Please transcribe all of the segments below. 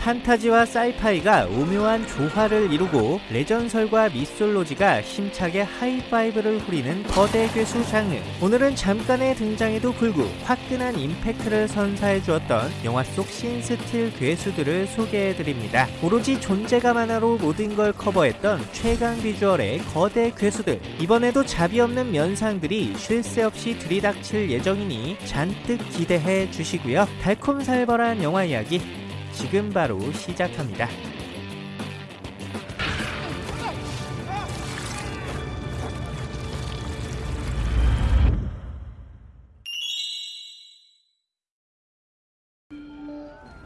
판타지와 사이파이가 오묘한 조화를 이루고 레전설과 미솔로지가 힘차게 하이파이브를 후리는 거대 괴수 장르. 오늘은 잠깐의 등장에도 불구 화끈한 임팩트를 선사해 주었던 영화 속 신스틸 괴수들을 소개해드립니다. 오로지 존재감 하나로 모든 걸 커버했던 최강 비주얼의 거대 괴수들. 이번에도 자비 없는 면상들이 쉴 새 없이 들이닥칠 예정이니 잔뜩 기대해 주시고요. 달콤살벌한 영화 이야기 지금 바로 시작합니다.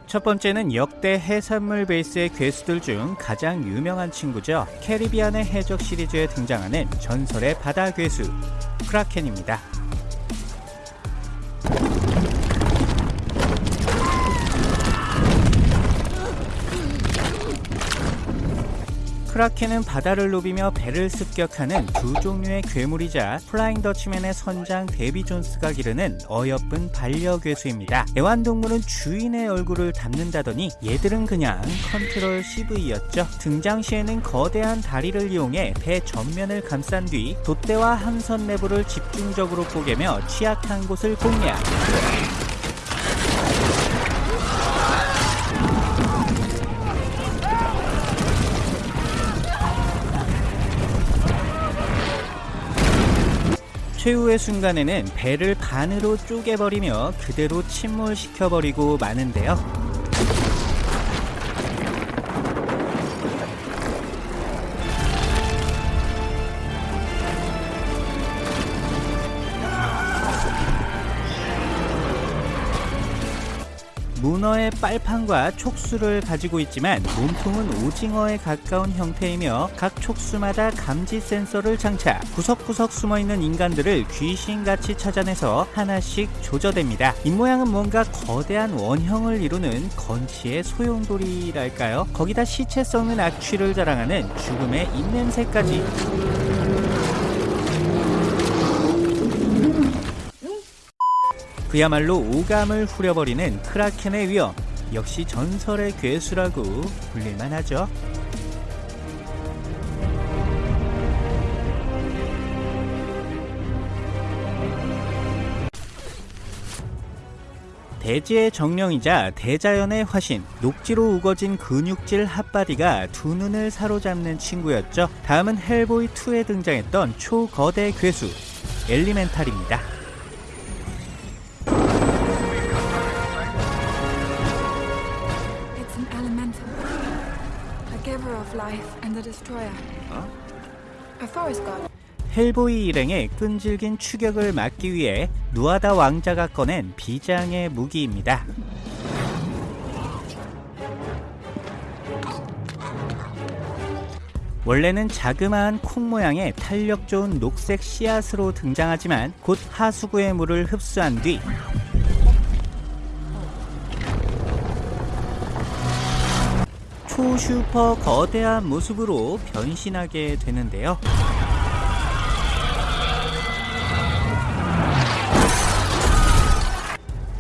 첫 번째는 역대 해산물 베이스의 괴수들 중 가장 유명한 친구죠. 캐리비안의 해적 시리즈에 등장하는 전설의 바다 괴수 크라켄입니다. 크라켄은 바다를 누비며 배를 습격하는 두 종류의 괴물이자 플라잉 더치맨의 선장 데비 존스가 기르는 어여쁜 반려괴수입니다. 애완동물은 주인의 얼굴을 담는다더니 얘들은 그냥 control CV였죠. 등장 시에는 거대한 다리를 이용해 배 전면을 감싼 뒤 돛대와 함선 내부를 집중적으로 뽀개며 취약한 곳을 공략. 최후의 순간에는 배를 반으로 쪼개버리며 그대로 침몰시켜버리고 마는데요. 문어의 빨판과 촉수를 가지고 있지만 몸통은 오징어에 가까운 형태이며 각 촉수마다 감지 센서를 장착 구석구석 숨어있는 인간들을 귀신같이 찾아내서 하나씩 조져댑니다. 입모양은 뭔가 거대한 원형을 이루는 건치의 소용돌이랄까요? 거기다 시체 썩는 악취를 자랑하는 죽음의 입냄새까지 그야말로 오감을 후려버리는 크라켄의 위험 역시 전설의 괴수라고 불릴만 하죠. 대지의 정령이자 대자연의 화신 녹지로 우거진 근육질 핫바디가 두 눈을 사로잡는 친구였죠. 다음은 헬보이2에 등장했던 초거대 괴수 엘리멘탈입니다 god. 헬보이 일행의 끈질긴 추격을 막기 위해 누아다 왕자가 꺼낸 비장의 무기입니다. 원래는 자그마한 콩 모양의 탄력 좋은 녹색 씨앗으로 등장하지만 곧 하수구의 물을 흡수한 뒤 초슈퍼 거대한 모습으로 변신하게 되는데요.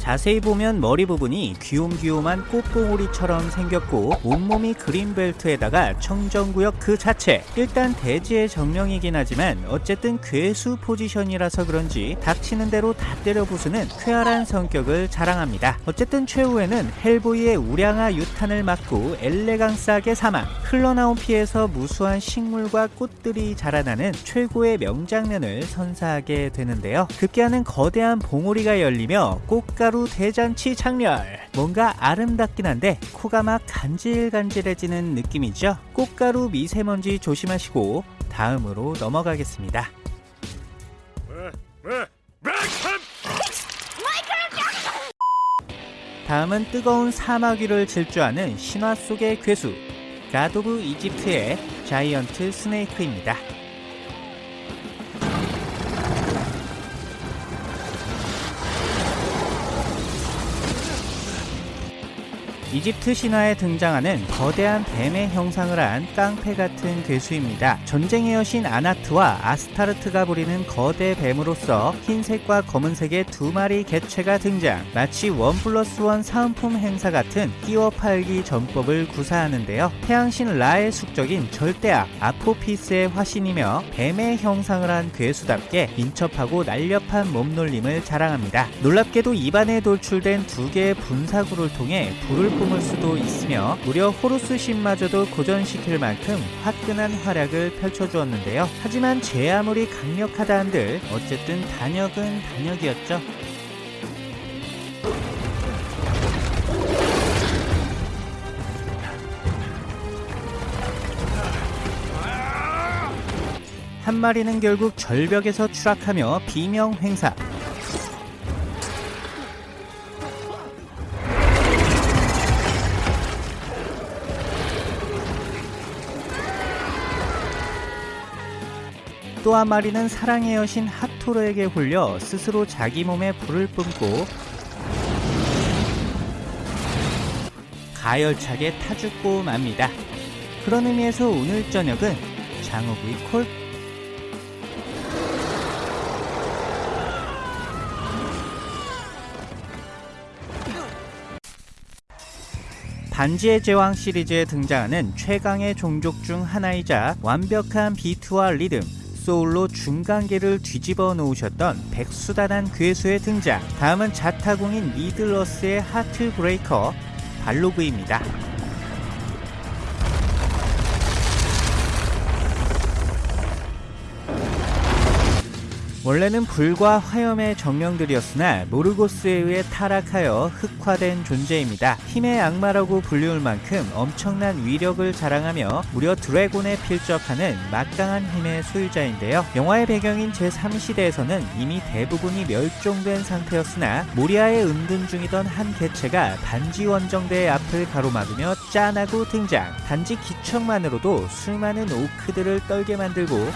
자세히 보면 머리 부분이 귀욤귀욤한 꽃봉오리처럼 생겼고 온몸이 그린벨트에다가 청정구역 그 자체. 일단 대지의 정령이긴 하지만 어쨌든 괴수 포지션이라서 그런지 닥치는 대로 다 때려 부수는 쾌활한 성격을 자랑합니다. 어쨌든 최후에는 헬보이의 우량아 유탄을 맞고 엘레강스하게 사망. 흘러나온 피에서 무수한 식물과 꽃들이 자라나는 최고의 명장면을 선사하게 되는데요. 급기야는 거대한 봉오리가 열리며 꽃가루 대잔치 장렬. 뭔가 아름답긴 한데 코가 막 간질간질해지는 느낌이죠. 꽃가루 미세먼지 조심하시고 다음으로 넘어가겠습니다. 다음은 뜨거운 사막 위를 질주하는 신화 속의 괴수 갓 오브 이집트의 giant snake입니다 이집트 신화에 등장하는 거대한 뱀의 형상을 한 깡패 같은 괴수입니다. 전쟁의 여신 아나트와 아스타르트가 부리는 거대 뱀으로서 흰색과 검은색의 두 마리 개체가 등장. 마치 one plus one 사은품 행사 같은 끼워 팔기 전법을 구사하는데요. 태양신 라의 숙적인 절대악 아포피스의 화신이며 뱀의 형상을 한 괴수답게 민첩하고 날렵한 몸놀림을 자랑합니다. 놀랍게도 입안에 돌출된 두 개의 분사구를 통해 불을 뿜을 수도 있으며 무려 호루스 신마저도 고전시킬 만큼 화끈한 활약을 펼쳐주었는데요. 하지만 제 아무리 강력하다 한들 어쨌든 단역은 단역이었죠. 한 마리는 결국 절벽에서 추락하며 비명 행사. 또 한 마리는 사랑의 여신 하토르에게 홀려 스스로 자기 몸에 불을 뿜고 가열차게 타죽고 맙니다. 그런 의미에서 오늘 저녁은 장어구이 콜 반지의 제왕 시리즈에 등장하는 최강의 종족 중 하나이자 완벽한 비트와 리듬, 소울로 중간계를 뒤집어 놓으셨던 백수다난 괴수의 등장. 다음은 자타공인 Middle-earth의 heartbreaker 발로그입니다. 원래는 불과 화염의 정령들이었으나 모르고스에 의해 타락하여 흑화된 존재입니다. 힘의 악마라고 불리울 만큼 엄청난 위력을 자랑하며 무려 드래곤에 필적하는 막강한 힘의 소유자인데요. 영화의 배경인 제3시대에서는 이미 대부분이 멸종된 상태였으나 모리아에 은둔 중이던 한 개체가 반지 원정대의 앞을 가로막으며 짠하고 등장. 단지 기척만으로도 수많은 오크들을 떨게 만들고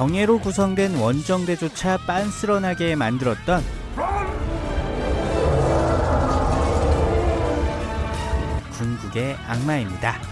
정예로 구성된 원정대조차 빤스런하게 만들었던 궁극의 악마입니다.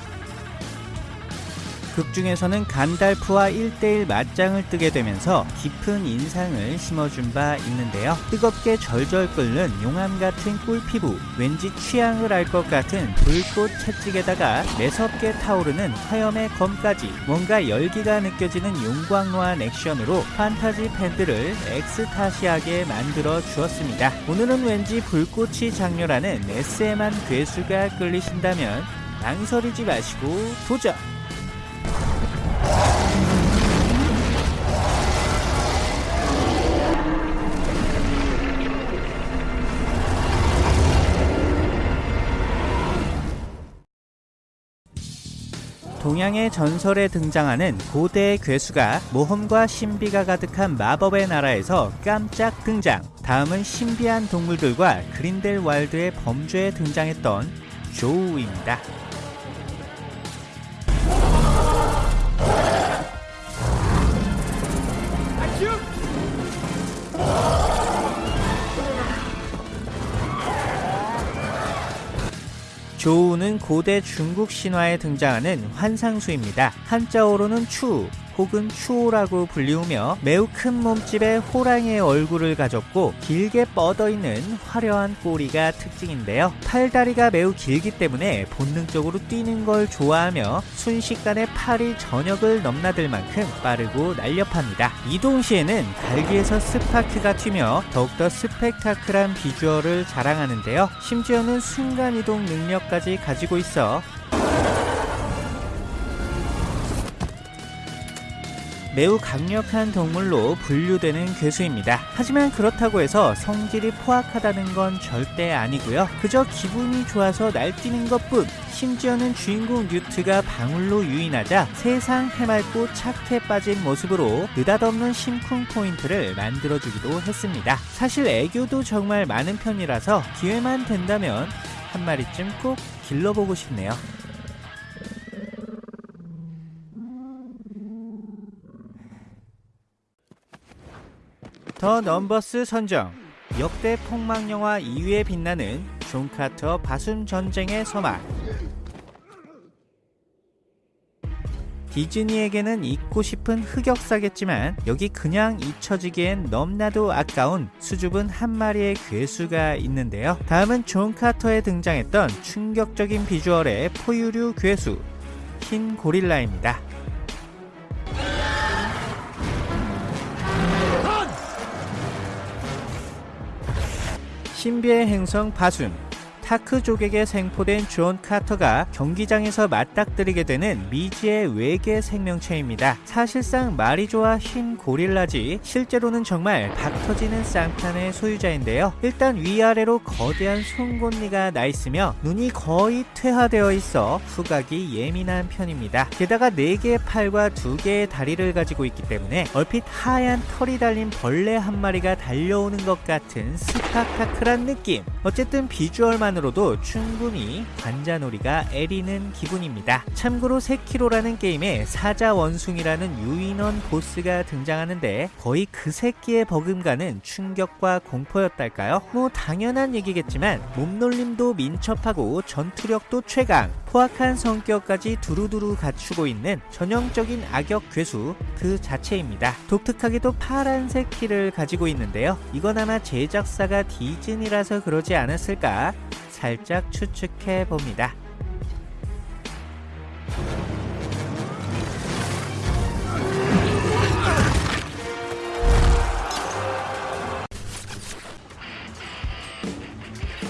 극 중에서는 간달프와 1대1 맞짱을 뜨게 되면서 깊은 인상을 심어준 바 있는데요. 뜨겁게 절절 끓는 용암 같은 꿀피부, 왠지 취향을 알 것 같은 불꽃 채찍에다가 매섭게 타오르는 화염의 검까지 뭔가 열기가 느껴지는 용광로한 액션으로 판타지 팬들을 엑스타시하게 만들어 주었습니다. 오늘은 왠지 불꽃이 장렬하는 SM한 괴수가 끌리신다면 망설이지 마시고 도전! 동양의 전설에 등장하는 고대의 괴수가 모험과 신비가 가득한 마법의 나라에서 깜짝 등장. 다음은 신비한 동물들과 그린델 와일드의 범죄에 등장했던 조우입니다. 조우는 고대 중국 신화에 등장하는 환상수입니다. 한자어로는 추, 혹은 추오라고 불리우며 매우 큰 몸집의 호랑이의 얼굴을 가졌고 길게 뻗어있는 화려한 꼬리가 특징인데요. 팔다리가 매우 길기 때문에 본능적으로 뛰는 걸 좋아하며 순식간에 팔이 전역을 넘나들 만큼 빠르고 날렵합니다. 이동 시에는 갈기에서 스파크가 튀며 더욱더 스펙타클한 비주얼을 자랑하는데요. 심지어는 순간이동 능력까지 가지고 있어 매우 강력한 동물로 분류되는 괴수입니다. 하지만 그렇다고 해서 성질이 포악하다는 건 절대 아니고요. 그저 기분이 좋아서 날뛰는 것뿐. 심지어는 주인공 뉴트가 방울로 유인하자 세상 해맑고 착해 빠진 모습으로 느닷없는 심쿵 포인트를 만들어주기도 했습니다. 사실 애교도 정말 많은 편이라서 기회만 된다면 한 마리쯤 꼭 길러보고 싶네요. The Numbers 선정 역대 폭망 영화 2위에 빛나는 존 카터 바숨 전쟁의 서막 디즈니에게는 잊고 싶은 흑역사겠지만 여기 그냥 잊혀지기엔 넘나도 아까운 수줍은 한 마리의 괴수가 있는데요. 다음은 존 카터에 등장했던 충격적인 비주얼의 포유류 괴수 흰 고릴라입니다. 신비의 행성 바숨 타크족에게 생포된 존 카터가 경기장에서 맞닥뜨리게 되는 미지의 외계 생명체입니다. 사실상 말이 좋아 흰 고릴라지 실제로는 정말 박터지는 쌍판의 소유자인데요. 일단 위아래로 거대한 송곳니가 나 있으며 눈이 거의 퇴화되어 있어 후각이 예민한 편입니다. 게다가 4개의 팔과 2개의 다리를 가지고 있기 때문에 얼핏 하얀 털이 달린 벌레 한 마리가 달려오는 것 같은 스펙타클한 느낌. 어쨌든 비주얼만 도 충분히 관자놀이가 애리는 기분입니다. 참고로 세키로라는 게임에 사자 원숭이라는 유인원 보스가 등장하는데 거의 그 새끼의 버금가는 충격과 공포였달까요? 뭐 당연한 얘기겠지만 몸놀림도 민첩하고 전투력도 최강 포악한 성격까지 두루두루 갖추고 있는 전형적인 악역 괴수 그 자체입니다. 독특하게도 파란색 키를 가지고 있는데요. 이건 아마 제작사가 디즈니라서 그러지 않았을까 살짝 추측해 봅니다.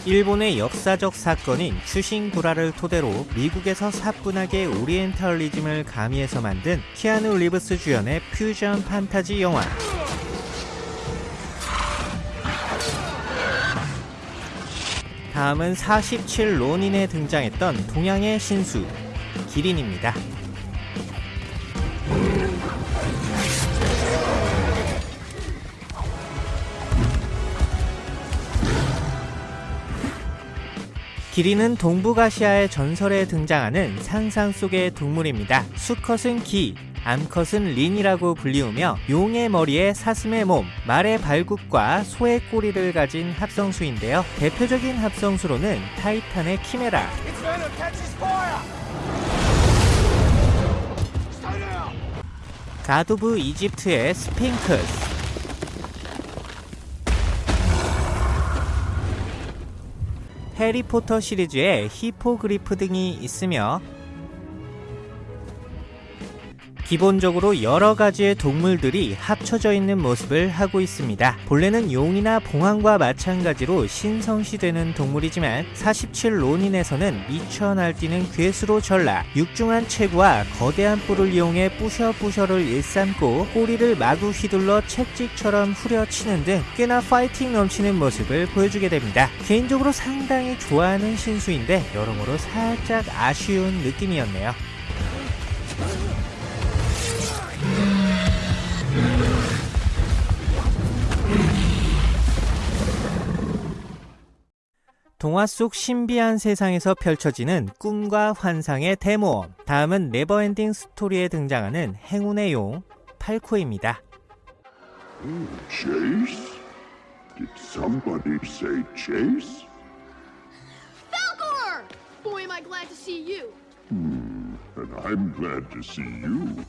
일본의 역사적 사건인 추신구라를 토대로 미국에서 사뿐하게 오리엔탈리즘을 가미해서 만든 키아누 리브스 주연의 퓨전 판타지 영화 다음은 47 론인에 등장했던 동양의 신수 기린입니다. 기린은 동북아시아의 전설에 등장하는 상상 속의 동물입니다. 수컷은 기, 암컷은 린이라고 불리우며 용의 머리에 사슴의 몸, 말의 발굽과 소의 꼬리를 가진 합성수인데요. 대표적인 합성수로는 타이탄의 키메라, 가도브 이집트의 스핑크스, 해리포터 시리즈의 히포그리프 등이 있으며 기본적으로 여러 가지의 동물들이 합쳐져 있는 모습을 하고 있습니다. 본래는 용이나 봉황과 마찬가지로 신성시되는 동물이지만 47 로닌에서는 미쳐 날뛰는 괴수로 전락, 육중한 체구와 거대한 뿔을 이용해 뿌셔뿌셔를 일삼고 꼬리를 마구 휘둘러 채찍처럼 후려치는 등 꽤나 파이팅 넘치는 모습을 보여주게 됩니다. 개인적으로 상당히 좋아하는 신수인데 여러모로 살짝 아쉬운 느낌이었네요. 동화 속 신비한 세상에서 펼쳐지는 꿈과 환상의 대모험. 다음은 네버엔딩 스토리에 등장하는 행운의 용 팔코입니다. Chase? Did somebody say Chase? Falcor! Boy, am I glad to see you. And I'm glad to see you.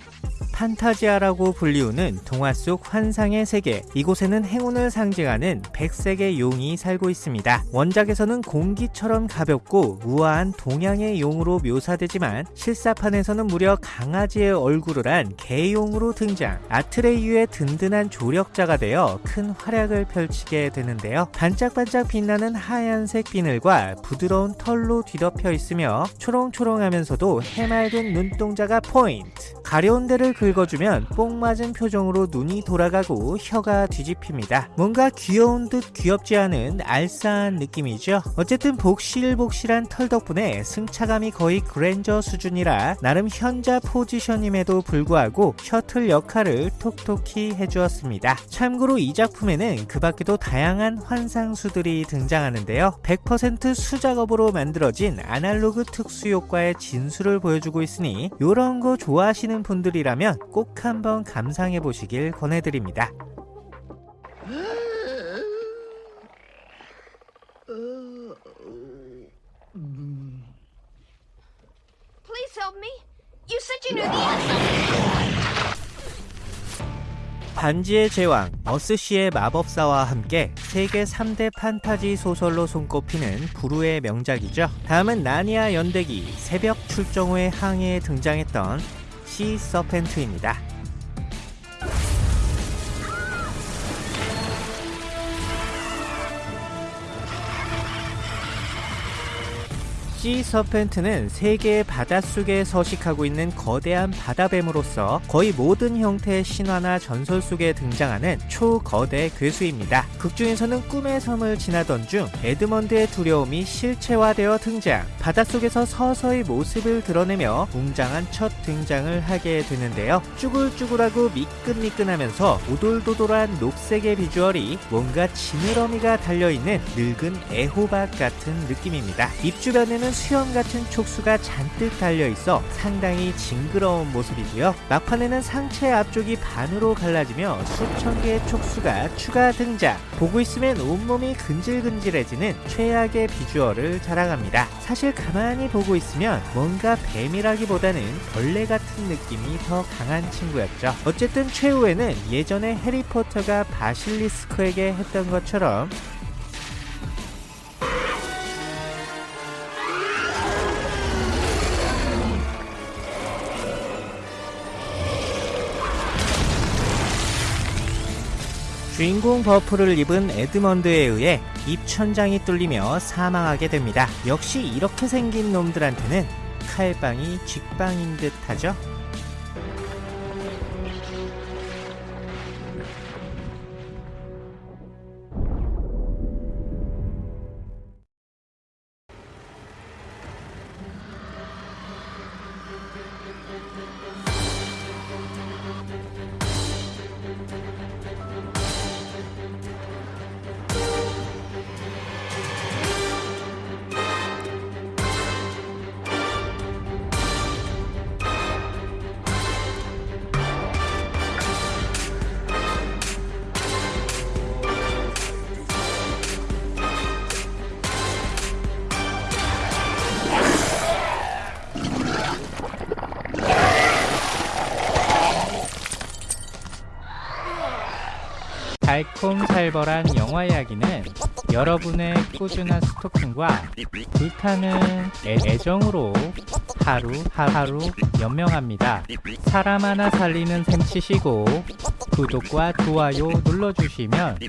판타지아라고 불리우는 동화 속 환상의 세계. 이곳에는 행운을 상징하는 백색의 용이 살고 있습니다. 원작에서는 공기처럼 가볍고 우아한 동양의 용으로 묘사되지만 실사판에서는 무려 강아지의 얼굴을 한 개용으로 등장. 아트레이유의 든든한 조력자가 되어 큰 활약을 펼치게 되는데요. 반짝반짝 빛나는 하얀색 비늘과 부드러운 털로 뒤덮여 있으며 초롱초롱하면서도 해맑은 눈동자가 포인트. 가려운 데를 긁어주면 뽕 맞은 표정으로 눈이 돌아가고 혀가 뒤집힙니다. 뭔가 귀여운 듯 귀엽지 않은 알싸한 느낌이죠. 어쨌든 복실복실한 털 덕분에 승차감이 거의 그랜저 수준이라 나름 현자 포지션임에도 불구하고 셔틀 역할을 톡톡히 해주었습니다. 참고로 이 작품에는 그 밖에도 다양한 환상수들이 등장하는데요. 100% 수작업으로 만들어진 아날로그 특수 효과의 진수를 보여주고 있으니 이런 거 좋아하시는 분들이라면 꼭 한번 감상해 보시길 권해드립니다. 반지의 제왕 어스씨의 마법사와 함께 세계 3대 판타지 소설로 손꼽히는 부르의 명작이죠. 다음은 나니아 연대기 새벽 출정 후의 항해에 등장했던 시 서펜트입니다. 시 서펜트는 세계의 바닷속에 서식하고 있는 거대한 바다뱀으로서 거의 모든 형태의 신화나 전설 속에 등장하는 초거대 괴수입니다. 극중에서는 꿈의 섬을 지나던 중 에드먼드의 두려움이 실체화되어 등장. 바닷속에서 서서히 모습을 드러내며 웅장한 첫 등장을 하게 되는데요. 쭈글쭈글하고 미끈미끈하면서 오돌도돌한 녹색의 비주얼이 뭔가 지느러미가 달려있는 늙은 애호박 같은 느낌입니다. 입 주변에는 수염 같은 촉수가 잔뜩 달려있어 상당히 징그러운 모습이고요. 막판에는 상체 앞쪽이 반으로 갈라지며 수천 개의 촉수가 추가 등장. 보고 있으면 온몸이 근질근질해지는 최악의 비주얼을 자랑합니다. 사실 가만히 보고 있으면 뭔가 뱀이라기보다는 벌레 같은 느낌이 더 강한 친구였죠. 어쨌든 최후에는 예전에 해리포터가 바실리스크에게 했던 것처럼 주인공 buff를 입은 에드먼드에 의해 입천장이 뚫리며 사망하게 됩니다. 역시 이렇게 생긴 놈들한테는 칼빵이 쥐빵인 듯 하죠? 달콤살벌한 영화 이야기는 여러분의 꾸준한 스토킹과 불타는 애, 애정으로 하루 하루 연명합니다. 사람 하나 살리는 셈 치시고 구독과 좋아요 눌러주시면